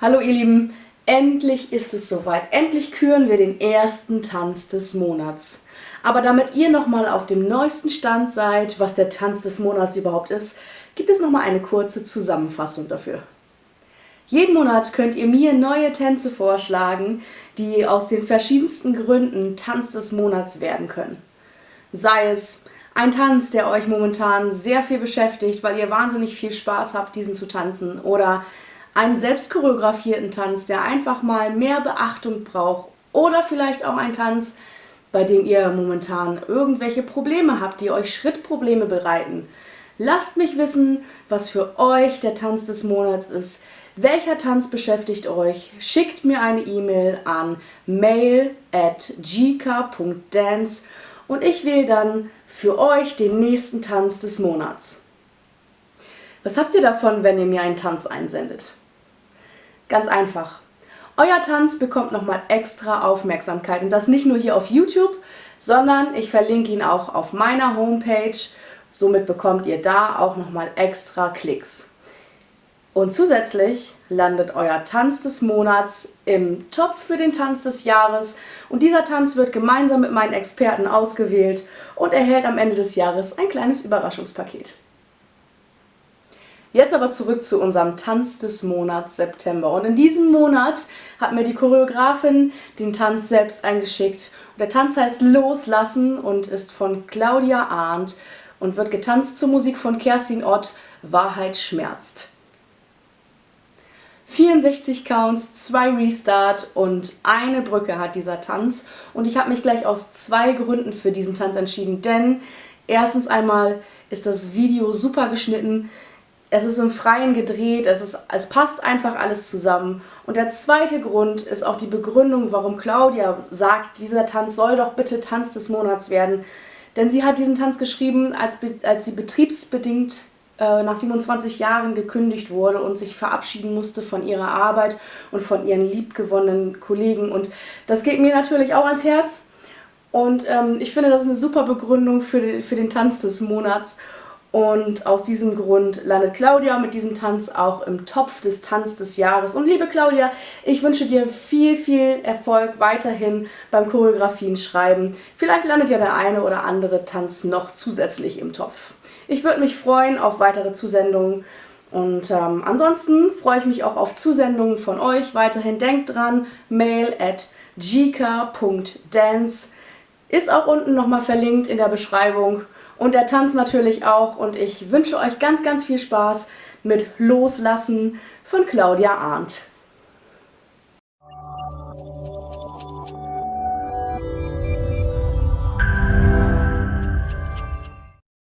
Hallo ihr Lieben, endlich ist es soweit. Endlich küren wir den ersten Tanz des Monats. Aber damit ihr nochmal auf dem neuesten Stand seid, was der Tanz des Monats überhaupt ist, gibt es nochmal eine kurze Zusammenfassung dafür. Jeden Monat könnt ihr mir neue Tänze vorschlagen, die aus den verschiedensten Gründen Tanz des Monats werden können. Sei es ein Tanz, der euch momentan sehr viel beschäftigt, weil ihr wahnsinnig viel Spaß habt, diesen zu tanzen. Oder einen selbst choreografierten Tanz, der einfach mal mehr Beachtung braucht oder vielleicht auch ein Tanz, bei dem ihr momentan irgendwelche Probleme habt, die euch Schrittprobleme bereiten. Lasst mich wissen, was für euch der Tanz des Monats ist. Welcher Tanz beschäftigt euch? Schickt mir eine E-Mail an mail at gk.dance und ich wähle dann für euch den nächsten Tanz des Monats. Was habt ihr davon, wenn ihr mir einen Tanz einsendet? Ganz einfach. Euer Tanz bekommt nochmal extra Aufmerksamkeit und das nicht nur hier auf YouTube, sondern ich verlinke ihn auch auf meiner Homepage. Somit bekommt ihr da auch nochmal extra Klicks. Und zusätzlich landet euer Tanz des Monats im Topf für den Tanz des Jahres und dieser Tanz wird gemeinsam mit meinen Experten ausgewählt und erhält am Ende des Jahres ein kleines Überraschungspaket. Jetzt aber zurück zu unserem Tanz des Monats September. Und in diesem Monat hat mir die Choreografin den Tanz selbst eingeschickt. Und der Tanz heißt Loslassen und ist von Claudia Arndt und wird getanzt zur Musik von Kerstin Ott, Wahrheit schmerzt. 64 Counts, 2 Restart und eine Brücke hat dieser Tanz. Und ich habe mich gleich aus zwei Gründen für diesen Tanz entschieden. Denn erstens einmal ist das Video super geschnitten, es ist im Freien gedreht, es, ist, es passt einfach alles zusammen. Und der zweite Grund ist auch die Begründung, warum Claudia sagt, dieser Tanz soll doch bitte Tanz des Monats werden. Denn sie hat diesen Tanz geschrieben, als, als sie betriebsbedingt äh, nach 27 Jahren gekündigt wurde und sich verabschieden musste von ihrer Arbeit und von ihren liebgewonnenen Kollegen. Und das geht mir natürlich auch ans Herz. Und ähm, ich finde, das ist eine super Begründung für den, für den Tanz des Monats. Und aus diesem Grund landet Claudia mit diesem Tanz auch im Topf des Tanz des Jahres. Und liebe Claudia, ich wünsche dir viel, viel Erfolg weiterhin beim Choreografien schreiben. Vielleicht landet ja der eine oder andere Tanz noch zusätzlich im Topf. Ich würde mich freuen auf weitere Zusendungen. Und ähm, ansonsten freue ich mich auch auf Zusendungen von euch. Weiterhin denkt dran, mail at gk.dance ist auch unten nochmal verlinkt in der Beschreibung und der Tanz natürlich auch. Und ich wünsche euch ganz, ganz viel Spaß mit Loslassen von Claudia Arndt.